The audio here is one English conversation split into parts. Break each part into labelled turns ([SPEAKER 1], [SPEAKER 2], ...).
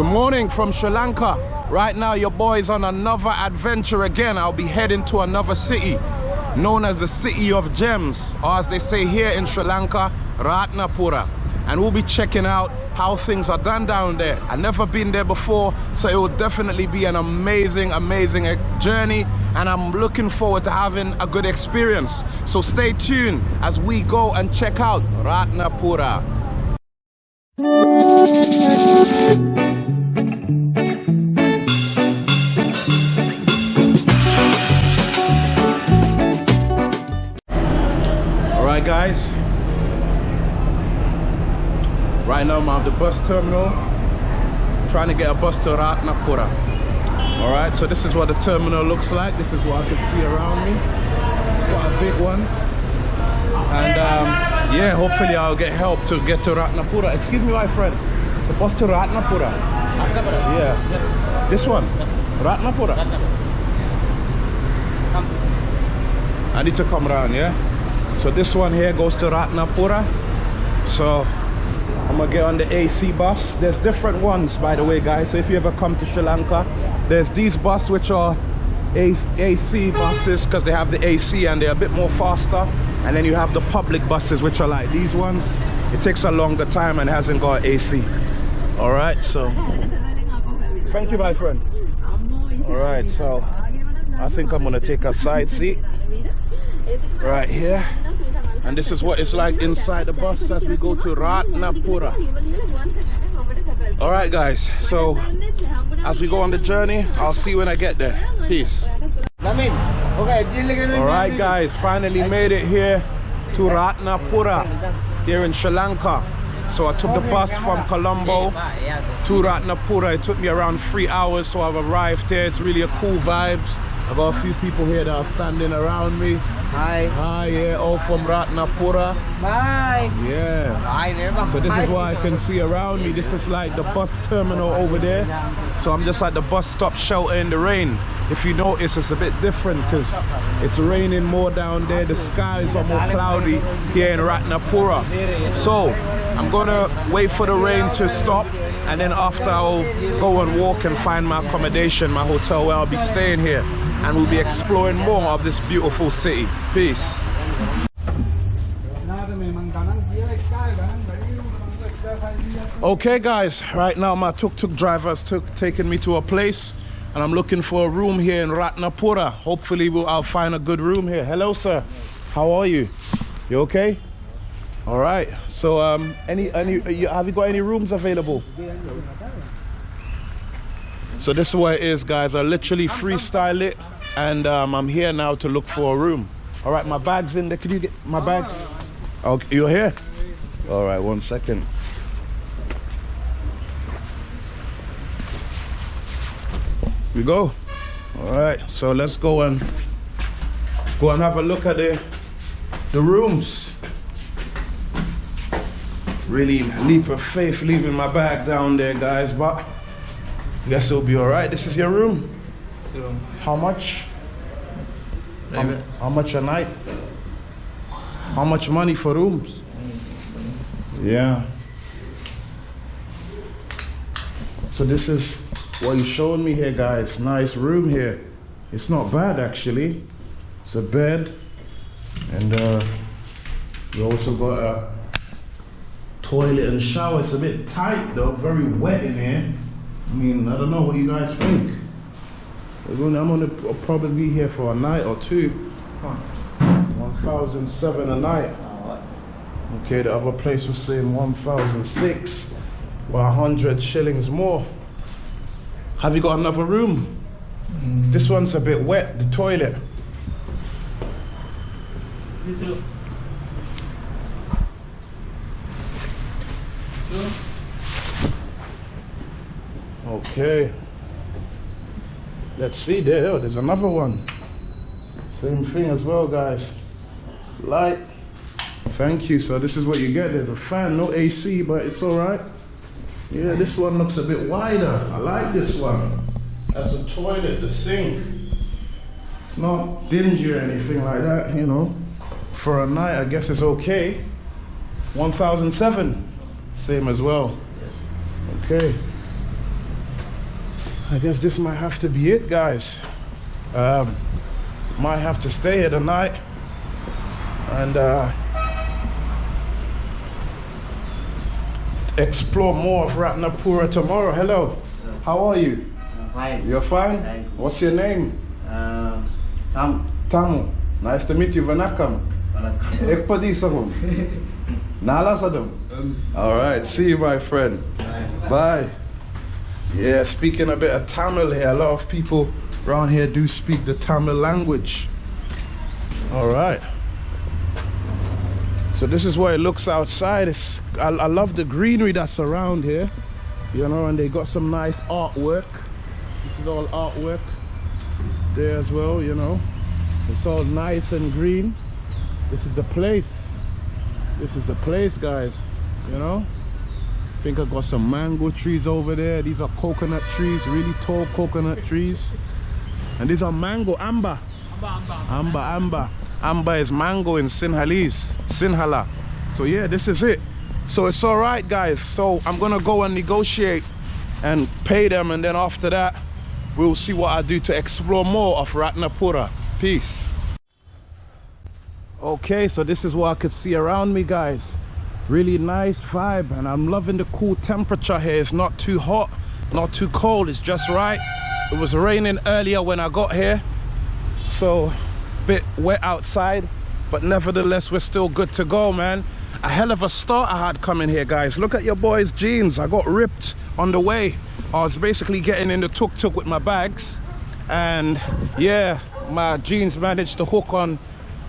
[SPEAKER 1] Good morning from Sri Lanka. Right now, your boy's on another adventure again. I'll be heading to another city known as the City of Gems, or as they say here in Sri Lanka, Ratnapura. And we'll be checking out how things are done down there. I've never been there before, so it will definitely be an amazing, amazing journey. And I'm looking forward to having a good experience. So stay tuned as we go and check out Ratnapura. Guys. Right now I'm at the bus terminal trying to get a bus to Ratnapura. Alright, so this is what the terminal looks like. This is what I can see around me. It's quite a big one. And um, yeah, hopefully I'll get help to get to Ratnapura. Excuse me, my friend. The bus to Ratnapura. Yeah. This one. Ratnapura. I need to come around, yeah? So this one here goes to Ratnapura. So I'm gonna get on the AC bus. There's different ones, by the way, guys. So if you ever come to Sri Lanka, there's these buses which are AC buses because they have the AC and they're a bit more faster. And then you have the public buses which are like these ones. It takes a longer time and hasn't got AC. All right, so thank you, my friend. All right, so I think I'm gonna take a side seat right here. And this is what it's like inside the bus as we go to Ratnapura. All right, guys. So as we go on the journey, I'll see you when I get there. Peace. All right, guys. Finally made it here to Ratnapura here in Sri Lanka. So I took the bus from Colombo to Ratnapura. It took me around three hours, so I've arrived here. It's really a cool vibes. I got a few people here that are standing around me.
[SPEAKER 2] Hi.
[SPEAKER 1] Hi, yeah, all from Ratnapura.
[SPEAKER 2] Bye.
[SPEAKER 1] Yeah.
[SPEAKER 2] Hi,
[SPEAKER 1] So this is what I can see around me. This is like the bus terminal over there. So I'm just at the bus stop shelter in the rain. If you notice, it's a bit different because it's raining more down there. The skies are more cloudy here in Ratnapura. So I'm gonna wait for the rain to stop and then after I'll go and walk and find my accommodation, my hotel where I'll be staying here and we'll be exploring more of this beautiful city. Peace. Okay guys, right now my tuk-tuk driver's took taking me to a place and I'm looking for a room here in Ratnapura. Hopefully we'll, I'll find a good room here. Hello sir, how are you? You okay? All right. So um, any any have you got any rooms available? So this is what it is, guys. I literally freestyle it, and um, I'm here now to look for a room. All right, my bag's in there. Can you get my bags? Oh, you're here. All right, one second. We go. All right, so let's go and go and have a look at the the rooms. Really leap of faith leaving my bag down there, guys, but I guess it'll be all right. This is your room.
[SPEAKER 2] So,
[SPEAKER 1] How much? How, how much a night? How much money for rooms? Yeah. So this is what you're showing me here, guys. Nice room here. It's not bad, actually. It's a bed. And uh, you also got a toilet and shower. It's a bit tight, though. Very wet in here. I mean, I don't know what you guys think. I'm gonna, I'm gonna probably be here for a night or two. 1,007 a night. Okay, the other place was saying 1,006 or 100 shillings more. Have you got another room? This one's a bit wet, the toilet. Okay. Let's see there. Oh, there's another one. Same thing as well, guys. Light. Thank you. So this is what you get. There's a fan, no AC, but it's all right. Yeah, this one looks a bit wider. I like this one. That's a toilet, the sink. It's not dingy or anything like that, you know. For a night, I guess it's okay. 1007. Same as well. Okay. I guess this might have to be it, guys. Um, might have to stay here tonight. And uh, explore more of Ratnapura tomorrow. Hello. How are you?
[SPEAKER 3] Fine.
[SPEAKER 1] You're fine?
[SPEAKER 3] Thank you.
[SPEAKER 1] What's your name?
[SPEAKER 3] Uh, Tam.
[SPEAKER 1] Tamu. Nice to meet you. Vanakam. Ik padisahum. Nalasadum. All right. See you, my friend. Bye. Yeah, speaking a bit of Tamil here. A lot of people around here do speak the Tamil language. All right. So this is what it looks outside. It's, I, I love the greenery that's around here. You know, and they got some nice artwork. This is all artwork there as well, you know. It's all nice and green. This is the place. This is the place, guys. You know? I think I got some mango trees over there. These are coconut trees, really tall coconut trees. And these are mango, amber. Amber, amber. Amber is mango in Sinhalese, Sinhala. So yeah, this is it. So it's all right, guys. So I'm gonna go and negotiate and pay them, and then after that, we'll see what I do to explore more of Ratnapura. Peace. Okay, so this is what I could see around me, guys. Really nice vibe, and I'm loving the cool temperature here. It's not too hot, not too cold. It's just right. It was raining earlier when I got here, so bit wet outside, but nevertheless, we're still good to go, man. A hell of a start I had coming here, guys. Look at your boy's jeans. I got ripped on the way. I was basically getting in the tuk-tuk with my bags, and yeah, my jeans managed to hook on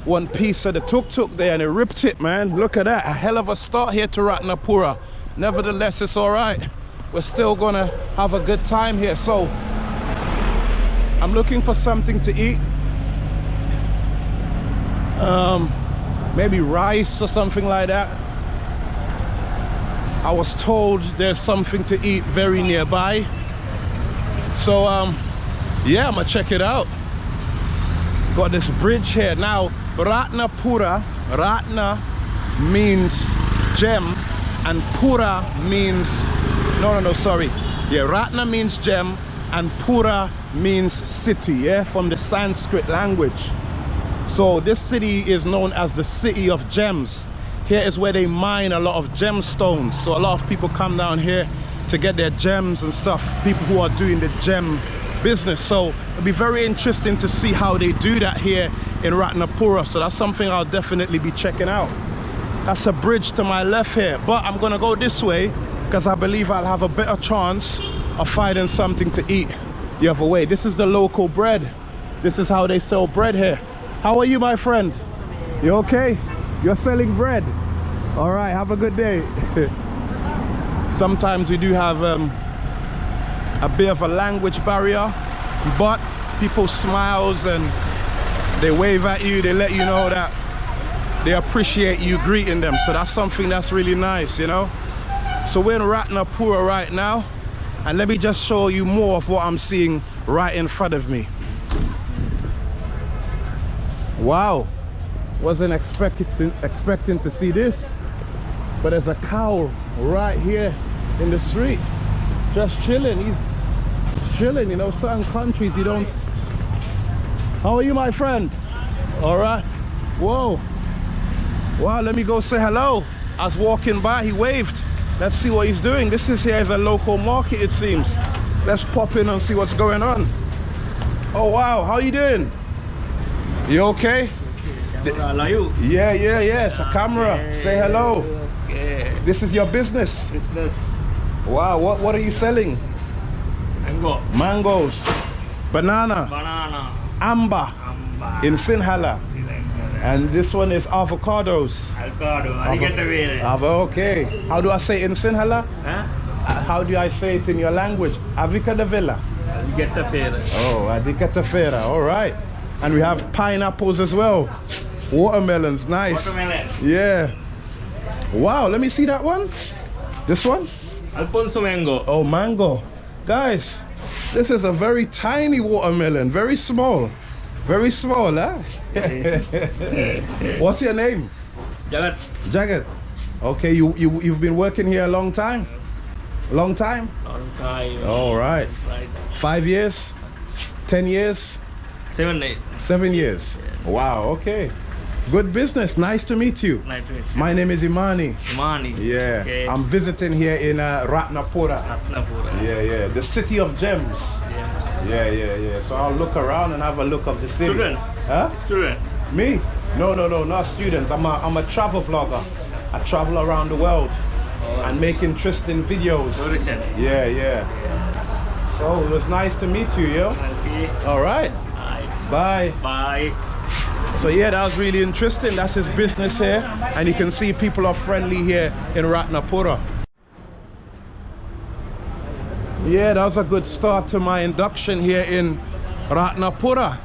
[SPEAKER 1] one piece of the tuk-tuk there and it ripped it man look at that a hell of a start here to Ratnapura nevertheless it's all right we're still gonna have a good time here so I'm looking for something to eat um maybe rice or something like that. I was told there's something to eat very nearby. So um yeah I'm gonna check it out. Got this bridge here. Now Ratnapura Ratna means gem and Pura means no no no sorry. Yeah Ratna means gem and Pura means city yeah from the Sanskrit language so this city is known as the city of gems. Here is where they mine a lot of gemstones. So a lot of people come down here to get their gems and stuff people who are doing the gem business. So it'll be very interesting to see how they do that here in Ratnapura. So that's something I'll definitely be checking out. That's a bridge to my left here but I'm gonna go this way because I believe I'll have a better chance of finding something to eat the other way. This is the local bread. This is how they sell bread here how are you my friend? You okay? You're selling bread. All right have a good day. Sometimes we do have um, a bit of a language barrier but people smiles and they wave at you they let you know that they appreciate you greeting them. So that's something that's really nice you know? So we're in Ratnapura right now and let me just show you more of what I'm seeing right in front of me wow. Wasn't expecting expecting to see this. But there's a cow right here in the street. Just chilling. He's, chilling you know certain countries you don't how are you my friend? All right. Whoa. Wow let me go say hello. I was walking by he waved. Let's see what he's doing. This is here is a local market it seems. Let's pop in and see what's going on. Oh wow. How are you doing you okay? Yeah yeah yeah it's a camera. Say hello. This is your business.
[SPEAKER 3] Business.
[SPEAKER 1] wow what what are you selling?
[SPEAKER 3] Mango.
[SPEAKER 1] mangoes. Banana.
[SPEAKER 3] Banana.
[SPEAKER 1] amber.
[SPEAKER 3] Amba.
[SPEAKER 1] in sinhala. And this one is avocados.
[SPEAKER 3] Avocado. Alligator whale.
[SPEAKER 1] Avo- okay. How do i say it in sinhala?
[SPEAKER 3] Huh?
[SPEAKER 1] Uh, how do i say it in your language? Avika de villa
[SPEAKER 3] Alligator whale.
[SPEAKER 1] oh adikatafera all right and we have pineapples as well watermelons nice
[SPEAKER 3] Watermelon.
[SPEAKER 1] yeah wow let me see that one this one
[SPEAKER 3] Alphonso mango.
[SPEAKER 1] Oh, mango. Guys, this is a very tiny watermelon, very small. Very small, huh? What's your name?
[SPEAKER 3] Jagat.
[SPEAKER 1] Jagat. Okay, you, you, you've been working here a long time? Long time?
[SPEAKER 3] Long time.
[SPEAKER 1] All right.
[SPEAKER 3] Right.
[SPEAKER 1] Five years? Ten years?
[SPEAKER 3] Seven, eight.
[SPEAKER 1] Seven years? Wow, okay. Good business. Nice to meet you.
[SPEAKER 3] Nice to meet you.
[SPEAKER 1] My name is Imani.
[SPEAKER 3] Imani.
[SPEAKER 1] Yeah,
[SPEAKER 3] Okay.
[SPEAKER 1] I'm visiting here in uh, Ratnapura.
[SPEAKER 3] Ratnapura.
[SPEAKER 1] Yeah, yeah, the city of gems.
[SPEAKER 3] Yes.
[SPEAKER 1] Yeah, yeah, yeah. So I'll look around and have a look of the city.
[SPEAKER 3] Student.
[SPEAKER 1] Huh?
[SPEAKER 3] Student.
[SPEAKER 1] Me? No, no, no, not students. I'm a, I'm a travel vlogger. I travel around the world and make interesting videos.
[SPEAKER 3] Tourism.
[SPEAKER 1] Yeah, yeah. So it was nice to meet you, yo. All right.
[SPEAKER 3] Bye.
[SPEAKER 1] Bye.
[SPEAKER 3] Bye.
[SPEAKER 1] So yeah, that was really interesting. That's his business here. And you can see people are friendly here in Ratnapura. Yeah, that was a good start to my induction here in Ratnapura.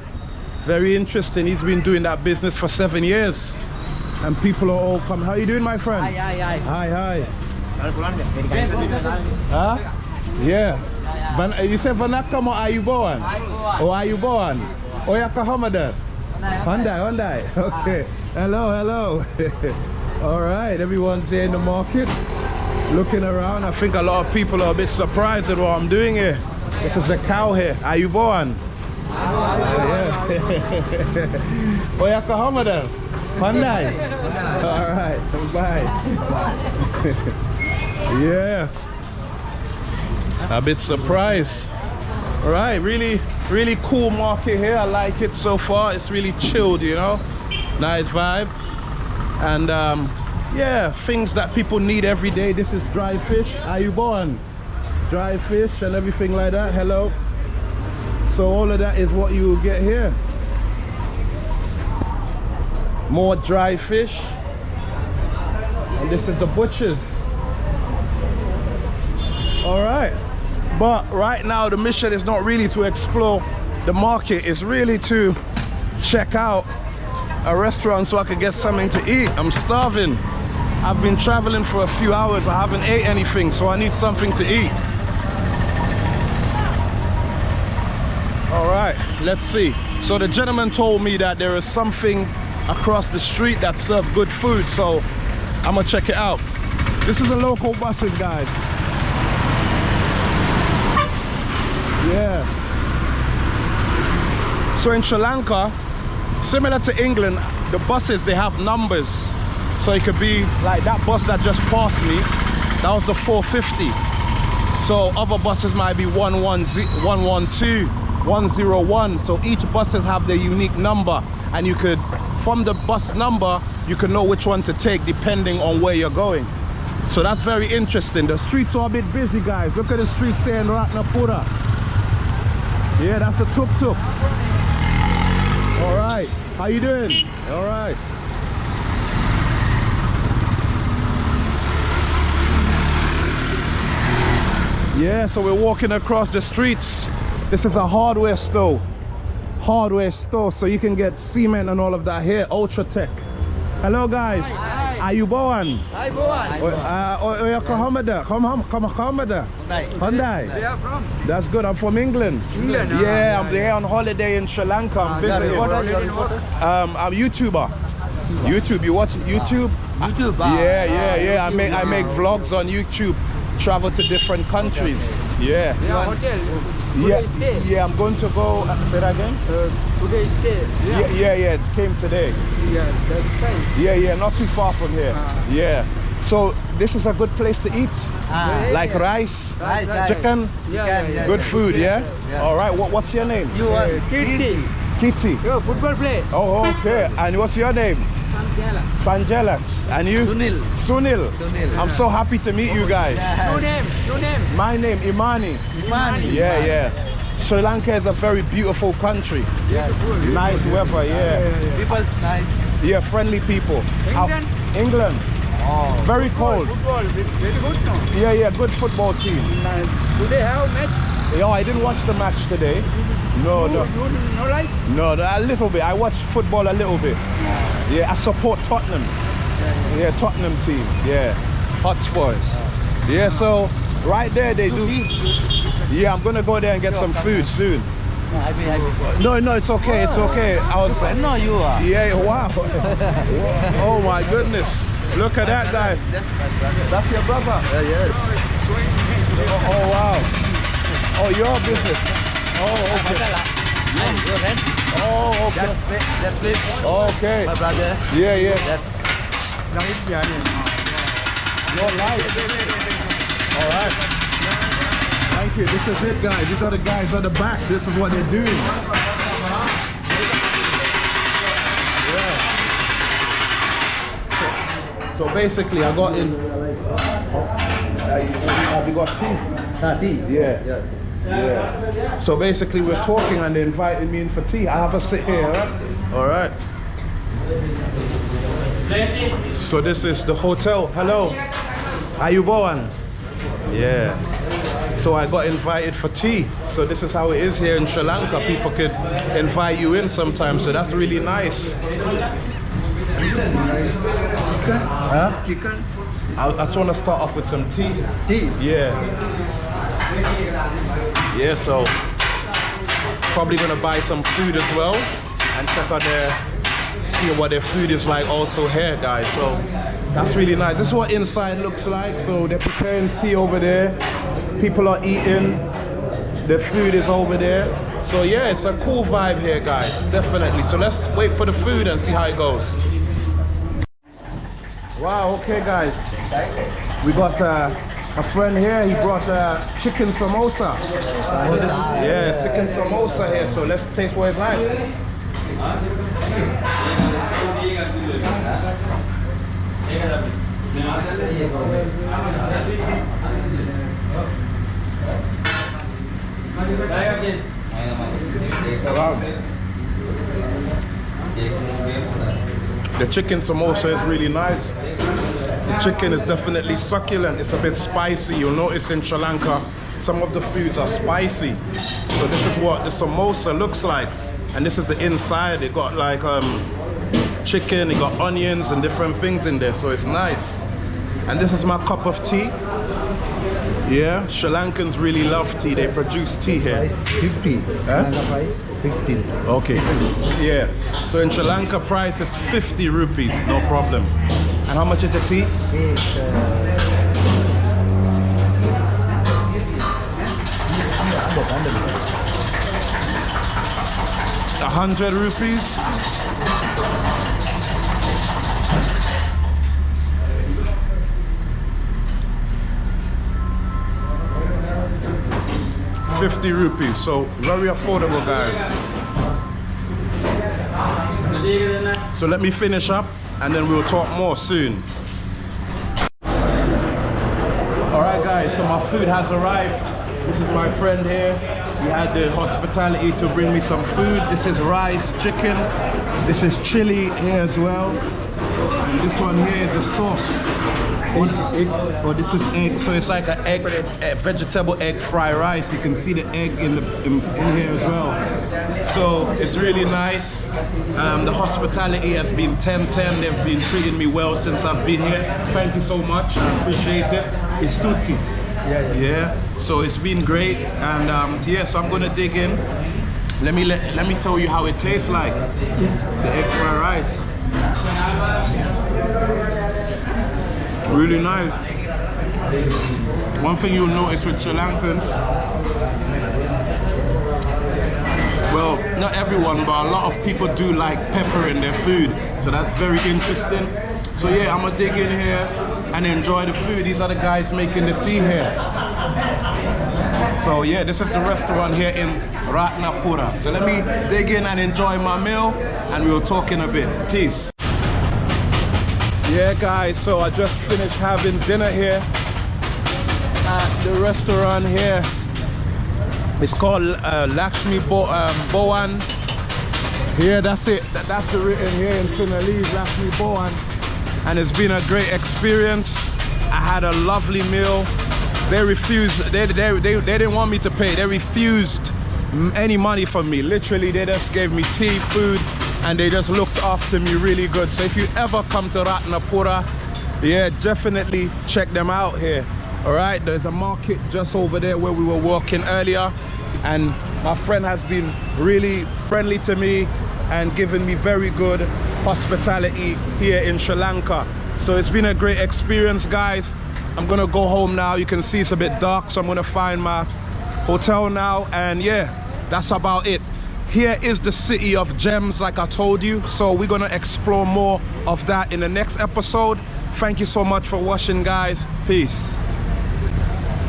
[SPEAKER 1] Very interesting. He's been doing that business for seven years. And people are all come. How you doing, my friend?
[SPEAKER 2] Hi, hi, hi.
[SPEAKER 1] Hi, hi. Huh? Yeah. Van, you said Vanakam or Ayubowan? Oh, Ayubowan. Oh, Yakahamadan. Hyundai, Hyundai. Okay. Hello, hello. All right, everyone's here in the market looking around. I think a lot of people are a bit surprised at what I'm doing here. This is a cow here. Are you born? Yeah. oh, Yakahamadan. Hyundai. All right, bye. yeah. A bit surprised. All right, really, really cool market here. I like it so far. It's really chilled, you know. Nice vibe. And um, yeah, things that people need every day. This is dry fish. Are you born? Dry fish and everything like that. Hello. So all of that is what you will get here. More dry fish. And this is the butchers. All right. But right now the mission is not really to explore the market. It's really to check out a restaurant so I could get something to eat. I'm starving. I've been traveling for a few hours. I haven't ate anything, so I need something to eat. All right, let's see. So the gentleman told me that there is something across the street that serves good food, so I'm gonna check it out. This is a local buses, guys. Yeah. So in Sri Lanka, similar to England, the buses they have numbers. So it could be like that bus that just passed me, that was the 450. So other buses might be 110, 112, 101. So each buses have their unique number and you could, from the bus number, you can know which one to take depending on where you're going. So that's very interesting. The streets are a bit busy, guys. Look at the streets here in Ratnapura. Yeah, that's a tuk-tuk. All right, how you doing? All right. Yeah, so we're walking across the streets. This is a hardware store. Hardware store, so you can get cement and all of that here. UltraTech. Hello, guys. Are you born?
[SPEAKER 2] Hi, Boan.
[SPEAKER 1] Uh, oh, oh, Kahamada. Come, come, come, Kahamada. Hyundai.
[SPEAKER 2] Where are from?
[SPEAKER 1] That's good. I'm from England.
[SPEAKER 2] England, ah,
[SPEAKER 1] Yeah, I'm there on holiday in Sri Lanka. I'm visiting.
[SPEAKER 2] Your reporter?
[SPEAKER 1] Um, I'm YouTuber. YouTube. You watch YouTube?
[SPEAKER 2] YouTube.
[SPEAKER 1] Yeah, yeah, yeah. I make I make vlogs on YouTube. Travel to different countries. Yeah.
[SPEAKER 2] Your hotel. Today
[SPEAKER 1] Yeah,
[SPEAKER 2] stay.
[SPEAKER 1] yeah. I'm going to go. Uh, say that again.
[SPEAKER 2] Uh, today stay.
[SPEAKER 1] Yeah, yeah, yeah. It came today.
[SPEAKER 2] Yeah, that's fine.
[SPEAKER 1] Yeah, yeah. Not too far from here.
[SPEAKER 2] Ah.
[SPEAKER 1] Yeah. So this is a good place to eat.
[SPEAKER 2] Ah.
[SPEAKER 1] Like rice,
[SPEAKER 2] Rice, rice.
[SPEAKER 1] chicken,
[SPEAKER 2] Yeah, yeah, yeah.
[SPEAKER 1] good food. Yeah.
[SPEAKER 2] Yeah.
[SPEAKER 1] All right. What, what's your name?
[SPEAKER 2] You are Kitty.
[SPEAKER 1] Kitty.
[SPEAKER 2] You football play.
[SPEAKER 1] Oh, okay. And what's your name? Sanjelas. And you?
[SPEAKER 2] Sunil.
[SPEAKER 1] Sunil.
[SPEAKER 2] Sunil.
[SPEAKER 1] I'm so happy to meet you guys.
[SPEAKER 2] No name. No name.
[SPEAKER 1] My name Imani.
[SPEAKER 2] Imani.
[SPEAKER 1] Yeah, yeah. Sri Lanka is a very beautiful country.
[SPEAKER 2] Beautiful.
[SPEAKER 1] Nice weather, yeah.
[SPEAKER 2] People nice.
[SPEAKER 1] Yeah, friendly people.
[SPEAKER 2] England?
[SPEAKER 1] England.
[SPEAKER 2] Oh.
[SPEAKER 1] Very cold.
[SPEAKER 2] Football. Very good no.
[SPEAKER 1] Yeah, yeah, good football team.
[SPEAKER 2] Nice. Today have match.
[SPEAKER 1] Yo, I didn't watch the match today. No, no,
[SPEAKER 2] You no like?
[SPEAKER 1] no, no, a little bit. I watched football a little bit. Yeah, yeah I support Tottenham. Yeah, Tottenham team. Yeah, Hotspurs. Yeah, so right there they do. Yeah, I'm gonna go there and get some food soon.
[SPEAKER 2] Happy.
[SPEAKER 1] No, no, it's okay, it's okay. I was.
[SPEAKER 2] No, you are.
[SPEAKER 1] Yeah, wow. oh my goodness. Look at that guy. That's your brother.
[SPEAKER 2] yes.
[SPEAKER 1] Oh, oh wow. Oh, your business. Oh, okay. Oh, okay.
[SPEAKER 2] That place, that place,
[SPEAKER 1] Okay.
[SPEAKER 2] my brother.
[SPEAKER 1] Yeah, yeah.
[SPEAKER 2] That Young India.
[SPEAKER 1] Your life. All right. Thank you. This is it, guys. These are the guys on the back. This is what they're doing. Yeah. So, so basically, I got in. Oh, Have you got tea?
[SPEAKER 2] Tea.
[SPEAKER 1] Yeah.
[SPEAKER 2] Yes.
[SPEAKER 1] Yeah. So basically, we're talking and they invited me in for tea. I have a sit here, all right? All right. So this is the hotel. Hello. How you going? Yeah. So I got invited for tea. So this is how it is here in Sri Lanka. People could invite you in sometimes. So that's really nice. Huh?
[SPEAKER 2] Chicken.
[SPEAKER 1] I, I just want to start off with some tea.
[SPEAKER 2] Tea.
[SPEAKER 1] Yeah. Yeah, so probably gonna buy some food as well and check out their see what their food is like also here guys. So that's really nice. This is what inside looks like. So they're preparing tea over there. People are eating. The food is over there. So yeah, it's a cool vibe here guys, definitely. So let's wait for the food and see how it goes. Wow, okay guys. We got uh, a friend here, he brought uh, chicken samosa. Yeah, chicken samosa here, so let's taste what it's like. The chicken samosa is really nice. The chicken is definitely succulent. It's a bit spicy. You'll notice in Sri Lanka, some of the foods are spicy. So this is what the samosa looks like. And this is the inside. It got like um, chicken, it got onions and different things in there. So it's nice. And this is my cup of tea. Yeah, Sri Lankans really love tea. They produce tea here.
[SPEAKER 2] 50.
[SPEAKER 1] Huh?
[SPEAKER 2] Huh? price 15.
[SPEAKER 1] Okay. Yeah. So in Sri Lanka price it's 50 rupees, no problem. And how much is the tea?
[SPEAKER 2] It's uh,
[SPEAKER 1] A hundred rupees. Fifty rupees, so very affordable, guys. So let me finish up, and then we'll talk more soon. All right, guys. So my food has arrived. This is my friend here. He had the hospitality to bring me some food. This is rice, chicken. This is chili here as well. And this one here is a sauce. Egg, oh, this is egg. So it's like an egg, a vegetable egg fried rice. You can see the egg in, the, in, in here as well. So it's really nice. Um, the hospitality has been 10-10. They've been treating me well since I've been here. Thank you so much. I appreciate it. It's tutti.
[SPEAKER 2] yeah, yeah.
[SPEAKER 1] Yeah, so it's been great, and um, yeah, so I'm gonna dig in. Let me let, let me tell you how it tastes like. The egg fried rice. Really nice. One thing you'll notice with Sri Lankans, well, not everyone, but a lot of people do like pepper in their food, so that's very interesting. So yeah, I'm gonna dig in here and enjoy the food. These are the guys making the tea here. So yeah, this is the restaurant here in Ratnapura. So let me dig in and enjoy my meal and we'll talk in a bit. Peace. Yeah guys, so I just finished having dinner here at the restaurant here. It's called uh, Lakshmi Bo um. Yeah, that's it. That, that's the written here in Sinhalese, Lakshmi Bowan. And it's been a great experience. I had a lovely meal. They refused, they, they, they, they didn't want me to pay. They refused any money from me. Literally, they just gave me tea, food, and they just looked after me really good. So if you ever come to Ratnapura, yeah, definitely check them out here. All right, there's a market just over there where we were walking earlier, and my friend has been really friendly to me and given me very good hospitality here in Sri Lanka. So it's been a great experience, guys. I'm gonna go home now. You can see it's a bit dark, so I'm gonna find my hotel now. And yeah, that's about it. Here is the city of gems, like I told you. So we're gonna explore more of that in the next episode. Thank you so much for watching, guys. Peace.